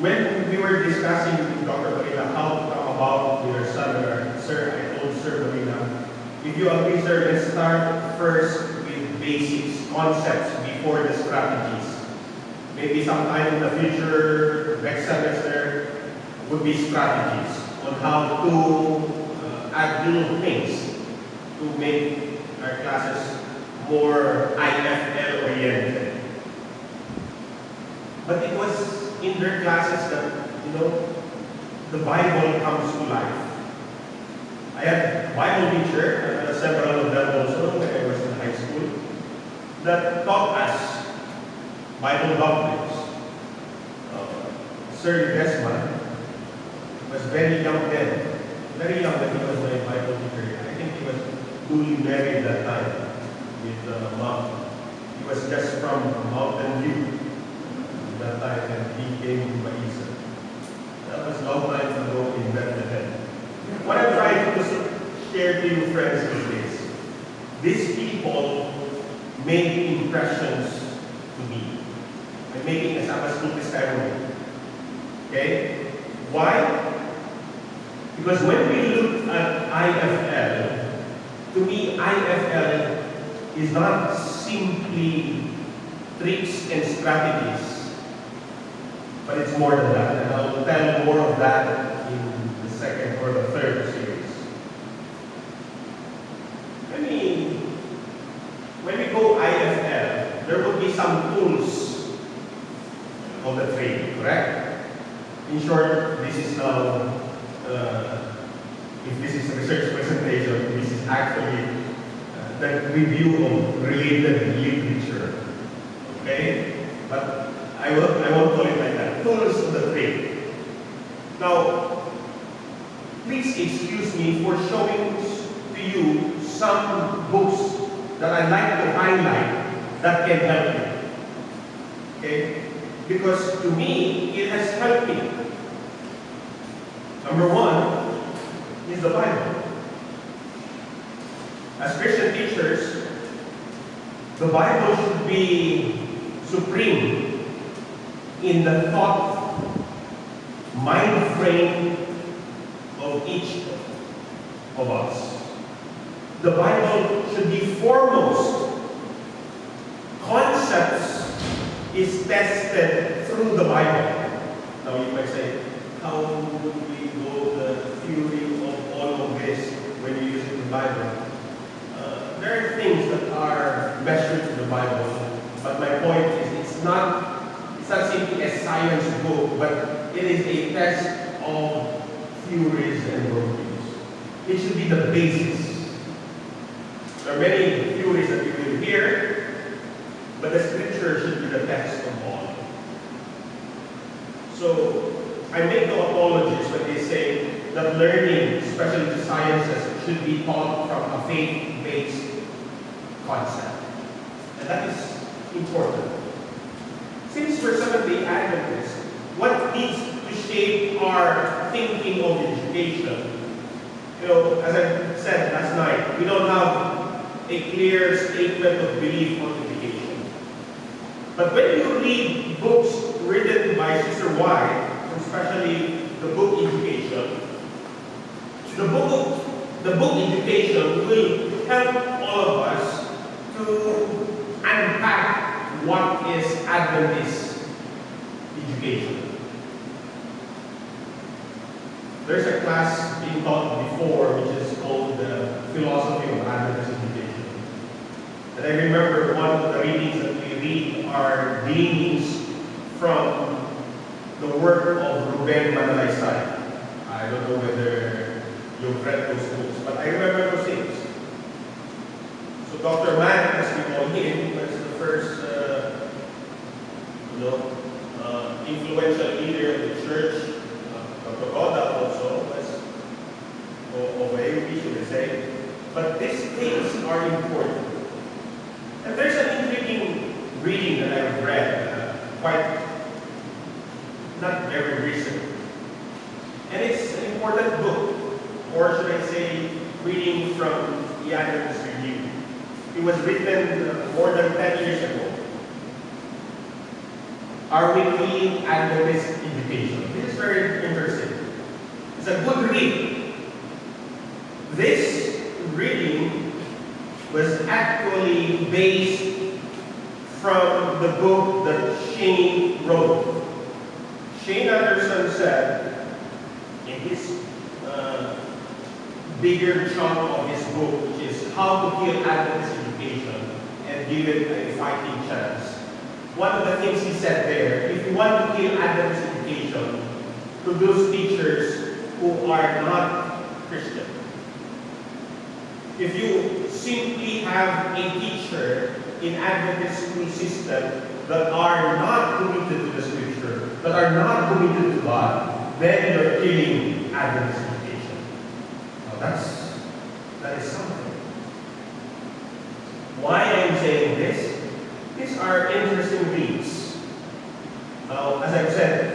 when we were discussing with Dr. Marina how to come about your or, sir, I told Sir Marina, if you agree, sir, let's start first with basics, concepts, before the strategies. Maybe sometime in the future, next semester, would be strategies on how to uh, add little things to make our classes more IFL oriented. But it was in their classes that, you know, the Bible comes to life. I had Bible teacher, uh, several of them also when I was in high school, that taught us Bible doctrines. Uh, Sir Desmond was very young then, very young when he was my Bible teacher. I think he was newly married that time with uh, mom. He was just from Mountain View time and he came to Maisa. That was a long time ago in Bethlehem. What I'm trying to share to you friends is this. These people made impressions to me. I'm making a Sabbath testimony. Okay? Why? Because when we look at IFL, to me, IFL is not simply tricks and strategies but it's more than that, and I'll tell more of that in the second or the third series. When we, when we go IFL, there will be some tools of the trade, correct? In short, this is now, uh, if this is a research presentation, this is actually uh, the review of related literature. Okay? But I won't, I won't call it like that. Tools of the trade. Now, please excuse me for showing to you some books that I like to highlight that can help you. Okay? Because to me, it has helped me. Number one is the Bible. As Christian teachers, the Bible should be supreme in the thought, mind frame of each of us. The Bible should be foremost. Concepts is tested through the Bible. Now you might say, how would we go the theory of all of this when you use it in the Bible? Uh, there are things that are measured in the Bible, but my point is it's not not simply a science book, but it is a test of theories and worldviews. It should be the basis. There are many theories that we will hear, but the scripture should be the text of all. So I make no apologies when they say that learning, especially the sciences, should be taught from a faith-based concept. And that is important. Since we're Seventh-day Adventists, what needs to shape our thinking of education? You know, as I said last night, we don't have a clear statement of belief on education. But when you read books written by Sister White, especially the book Education, the book, the book Education will help all of us to unpack what is Adventist education. There's a class being taught before which is called the Philosophy of Adventist Education. And I remember one of the readings that we read are gleanings from the work of Ruben Manalaysay. I don't know whether you've read those books, but I remember those things. So Dr. Mann, as we call him, was the first know, uh, of the church, Dr. Roda also was, or AUP should I say. But these things are important. And there's an intriguing reading that I've read, uh, quite, not very recent. And it's an important book, or should I say, reading from the Adventist Review. It was written uh, more than 10 years ago. Our weekly Adventist education. This is very interesting. It's a good read. This reading was actually based from the book that Shane wrote. Shane Anderson said in his uh, bigger chunk of his book, which is How to Kill Adventist Education and Give It a Fighting Chance. One of the things he said there, if you want to kill Adventist education, to those teachers who are not Christian. If you simply have a teacher in Adventist school system that are not committed to the scripture, that are not committed to God, then you're killing Adventist education. Now that's that is something. Why am I'm saying this? These are interesting reads. Now, as I've said,